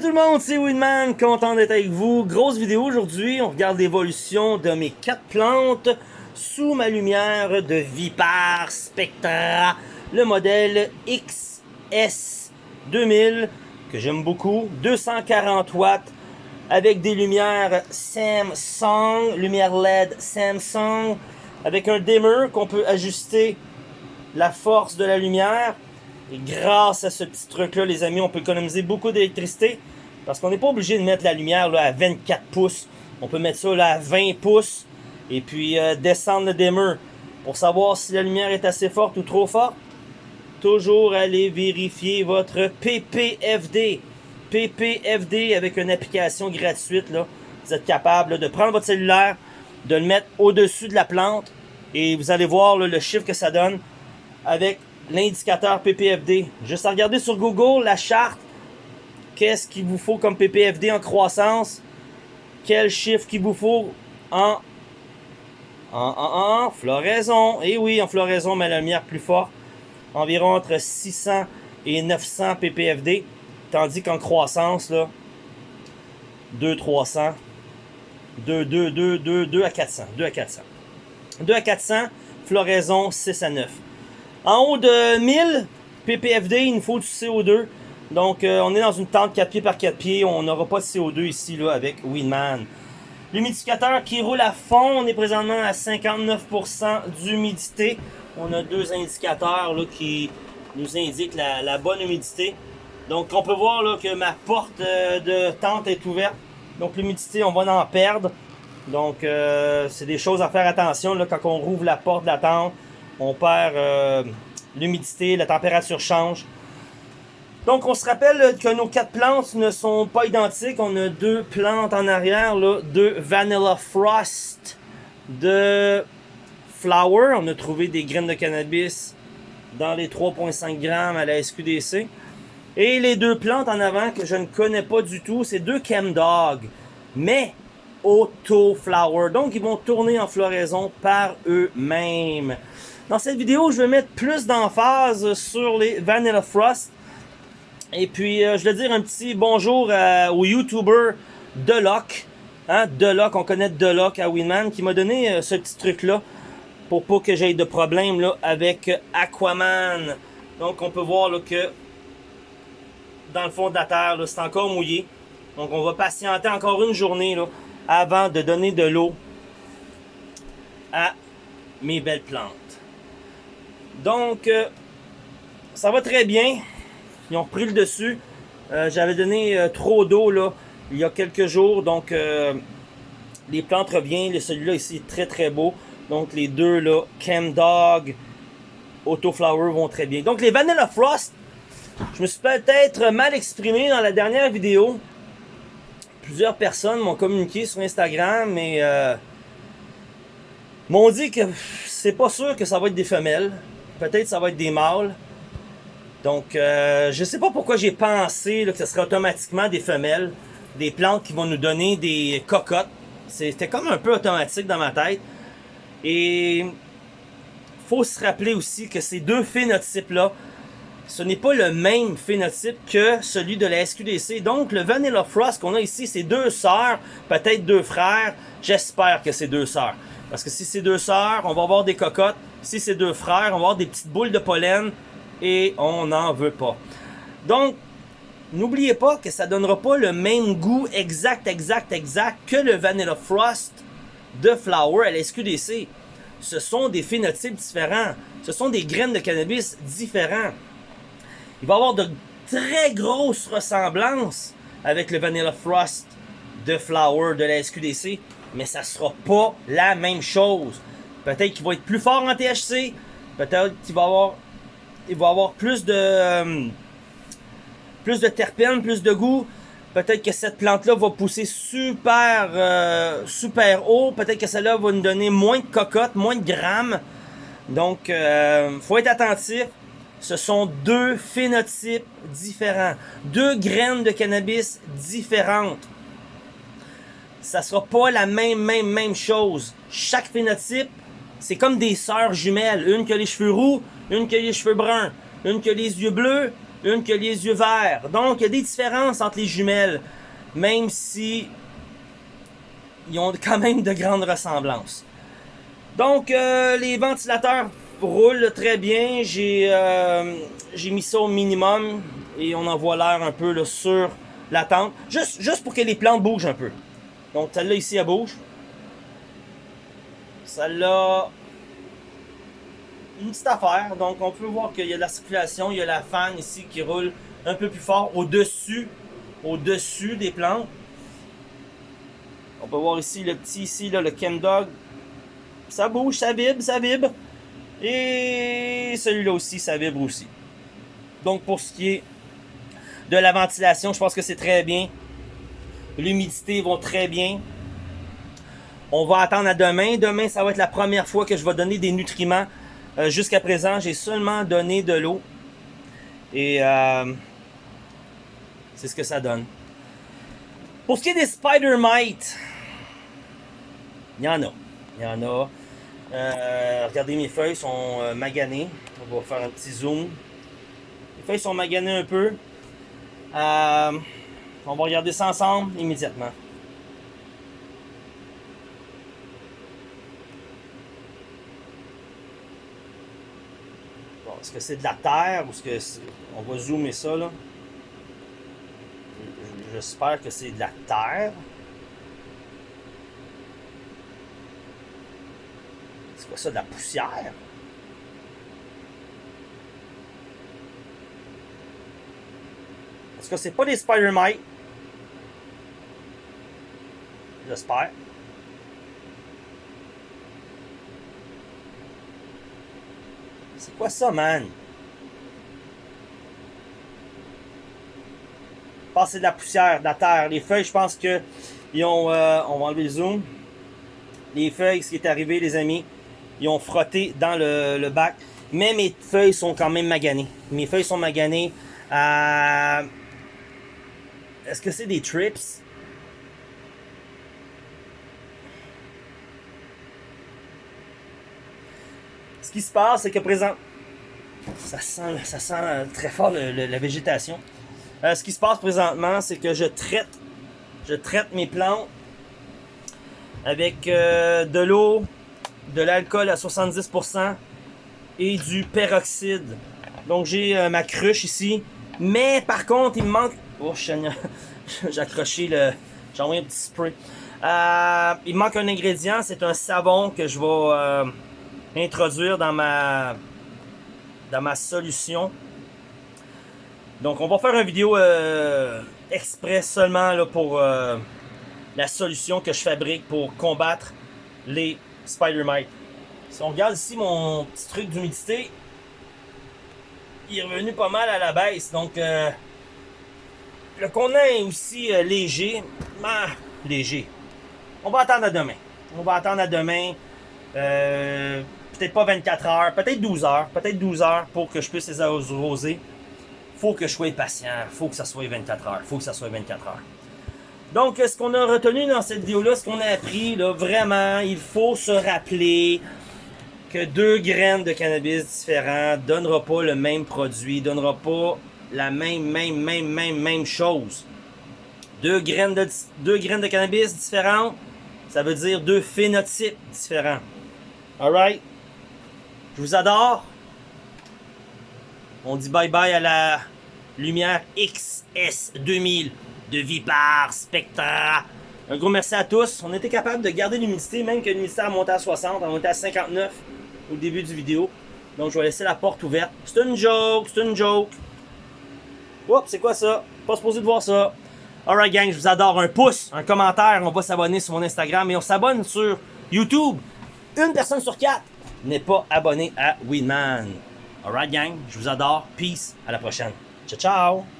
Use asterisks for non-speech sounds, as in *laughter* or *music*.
Salut tout le monde, c'est Winman, content d'être avec vous. Grosse vidéo aujourd'hui, on regarde l'évolution de mes quatre plantes sous ma lumière de Vipar Spectra, le modèle XS 2000 que j'aime beaucoup, 240 watts avec des lumières Samsung, lumière LED Samsung, avec un dimmer qu'on peut ajuster la force de la lumière. Et grâce à ce petit truc-là, les amis, on peut économiser beaucoup d'électricité. Parce qu'on n'est pas obligé de mettre la lumière là, à 24 pouces. On peut mettre ça là, à 20 pouces. Et puis euh, descendre le dimmer. Pour savoir si la lumière est assez forte ou trop forte. Toujours aller vérifier votre PPFD. PPFD avec une application gratuite. Là. Vous êtes capable de prendre votre cellulaire, de le mettre au-dessus de la plante. Et vous allez voir le chiffre que ça donne avec l'indicateur PPFD. Juste à regarder sur Google la charte. Qu'est-ce qu'il vous faut comme PPFD en croissance? Quel chiffre qu'il vous faut en, en, en, floraison? Et eh oui, en floraison, mais la lumière plus forte. Environ entre 600 et 900 PPFD. Tandis qu'en croissance, là, 2 300, 2, 2, 2, 2, 2 à 400. 2 à 400. 2 à 400, floraison 6 à 9. En haut de 1000 ppfD, il nous faut du CO2. Donc, euh, on est dans une tente 4 pieds par 4 pieds. On n'aura pas de CO2 ici là, avec Winman. L'humidificateur qui roule à fond, on est présentement à 59% d'humidité. On a deux indicateurs là, qui nous indiquent la, bonne humidité. Donc, on peut voir là, que ma porte euh, de tente est ouverte. Donc, l'humidité, on va en perdre. Donc, euh, c'est des choses à faire attention là, quand on rouvre la porte de la tente on perd euh, l'humidité, la température change. Donc on se rappelle que nos quatre plantes ne sont pas identiques. On a deux plantes en arrière, deux Vanilla Frost de Flower. On a trouvé des graines de cannabis dans les 3.5 grammes à la SQDC. Et les deux plantes en avant que je ne connais pas du tout, c'est deux Chemdog, mais Auto Flower. Donc ils vont tourner en floraison par eux-mêmes. Dans cette vidéo, je vais mettre plus d'emphase sur les Vanilla Frost. Et puis, euh, je vais dire un petit bonjour euh, au YouTuber Deloc. Hein, Deloc, on connaît Deloc à Winman, qui m'a donné euh, ce petit truc-là pour pas que j'aie de problème là, avec Aquaman. Donc, on peut voir que dans le fond de la terre, c'est encore mouillé. Donc, on va patienter encore une journée là, avant de donner de l'eau à mes belles plantes. Donc, euh, ça va très bien. Ils ont repris le dessus. Euh, j'avais donné euh, trop d'eau il y a quelques jours. Donc, les plantes reviennent. Celui-là ici est très très beau. Donc, les deux là, Chem Dog, Auto Flower vont très bien. Donc, les Vanilla Frost, je me suis peut-être mal exprimé dans la dernière vidéo. Plusieurs personnes m'ont communiqué sur Instagram, mais m'ont dit que c'est pas sûr que ça va être des femelles. Peut-être ça va être des mâles. Donc, euh, je sais pas pourquoi j'ai pensé que ce serait automatiquement des femelles. Des plantes qui vont nous donner des cocottes. C'était comme un peu automatique dans ma tête. Et faut se rappeler aussi que ces deux phénotypes-là, ce n'est pas le même phénotype que celui de la SQDC. Donc, le Vanilla Frost qu'on a ici, c'est deux sœurs, peut-être deux frères. J'espère que c'est deux sœurs. Parce que si c'est deux sœurs, on va avoir des cocottes. Si c'est deux frères, on avoir des petites boules de pollen et on n'en veut pas. Donc, n'oubliez pas que ça donnera pas le même goût exact, exact, exact que le Vanilla Frost de Flower à la SQDC. Ce sont des phénotypes différents. Ce sont des graines de cannabis différents. Il va y avoir de très grosses ressemblances avec le Vanilla Frost de Flower de la SQDC, mais ça sera pas la même chose. Peut-être qu'il va être plus fort en THC. Peut-être qu'il va avoir, il va avoir plus de, euh, plus de terpènes, plus de goût. Peut-être que cette plante-là va pousser super, euh, super haut. Peut-être que celle-là va nous donner moins de cocottes, moins de grammes. Donc, euh, faut être attentif. Ce sont deux phénotypes différents. Deux graines de cannabis différentes. Ça sera pas la même, même, même chose. Chaque phénotype c'est comme des sœurs jumelles. Une qui a les cheveux roux, une qui a les cheveux bruns, une qui a les yeux bleus, une qui a les yeux verts. Donc, il y a des différences entre les jumelles, même si ils ont quand même de grandes ressemblances. Donc, euh, les ventilateurs roulent très bien. J'ai euh, mis ça au minimum et on envoie l'air un peu sur la tente. Juste, juste pour que les plantes bougent un peu. Donc, celle-là ici, elle bouge. Celle-là, une petite affaire. Donc, on peut voir qu'il y a de la circulation. Il y a la fan ici qui roule un peu plus fort au-dessus au-dessus des plantes. On peut voir ici le petit ici, là, le Chemdog. Ça bouge, ça vibre, ça vibre. Et celui-là aussi, ça vibre aussi. Donc pour ce qui est de la ventilation, je pense que c'est très bien. L'humidité va très bien. On va attendre à demain. Demain, ça va être la première fois que je vais donner des nutriments. Euh, jusqu'à présent, j'ai seulement donné de l'eau. Et euh, c'est ce que ça donne. Pour ce qui est des Spider Mites, il y en a. Il y en a. Euh, regardez, mes feuilles sont euh, maganées. On va faire un petit zoom. Les feuilles sont maganées un peu. On va regarder ça ensemble immédiatement. Est-ce que c'est de la terre ou est-ce que on va zoomer ça là? J'espère que c'est de la terre. C'est quoi ça, de la poussière? Parce que c'est pas des spider mites. J'espère. C'est quoi ça, man? c'est de la poussière, de la terre. Les feuilles, je pense que ils ont. Euh, on va enlever le zoom. Les feuilles, ce qui est arrivé, les amis, ils ont frotté dans le, bac. Mais mes feuilles sont quand même maganées. Mes feuilles sont maganées. Est-ce que c'est des trips? Ce qui se passe, c'est que présent, ça sent, ça sent très fort la végétation. Euh, ce qui se passe présentement, c'est que je traite, je traite mes plantes avec euh, de l'eau, de l'alcool à 70% et du peroxyde. Donc j'ai euh, ma cruche ici. Mais par contre, il me manque... Oh, *laughs* j'ai accroché le... J'ai envoyé un petit spray. il me manque un ingrédient, c'est un savon que je vais introduire dans ma, dans ma solution. Donc on va faire une vidéo euh, express seulement là, pour euh, la solution que je fabrique pour combattre les spider mites. Si on regarde ici mon petit truc d'humidité, il est revenu pas mal à la baisse. Donc euh, le contenant est aussi léger. léger. On va attendre à demain. On va attendre à demain. Peut-être pas 24 heures, peut-être 12 heures. Peut-être 12 heures pour que je puisse les arroser faut que je sois patient, faut que ça soit 24 heures, faut que ça soit 24 heures. Donc, ce qu'on a retenu dans cette vidéo-là, ce qu'on a appris, là, vraiment, il faut se rappeler que deux graines de cannabis différents donnera pas le même produit, donnera pas la même, même, même, même, même chose. Deux graines de, deux graines de cannabis différentes, ça veut dire deux phénotypes différents. Alright? Je vous adore. On dit bye bye à la lumière XS2000 de Vipar Spectra. Un gros merci à tous. On était capable de garder l'humidité, même que l'humidité a monté à 60, a monté à 59 au début du vidéo. Donc je vais laisser la porte ouverte. C'est une joke, c'est une joke. Oups, c'est quoi ça? Pas supposé de voir ça. Alright gang, je vous adore. Un pouce, un commentaire, on va s'abonner sur mon Instagram et on s'abonne sur YouTube. Une personne sur quatre n'est pas abonnée à Winman. Alright gang, je vous adore. Peace. À la prochaine. Ciao, ciao.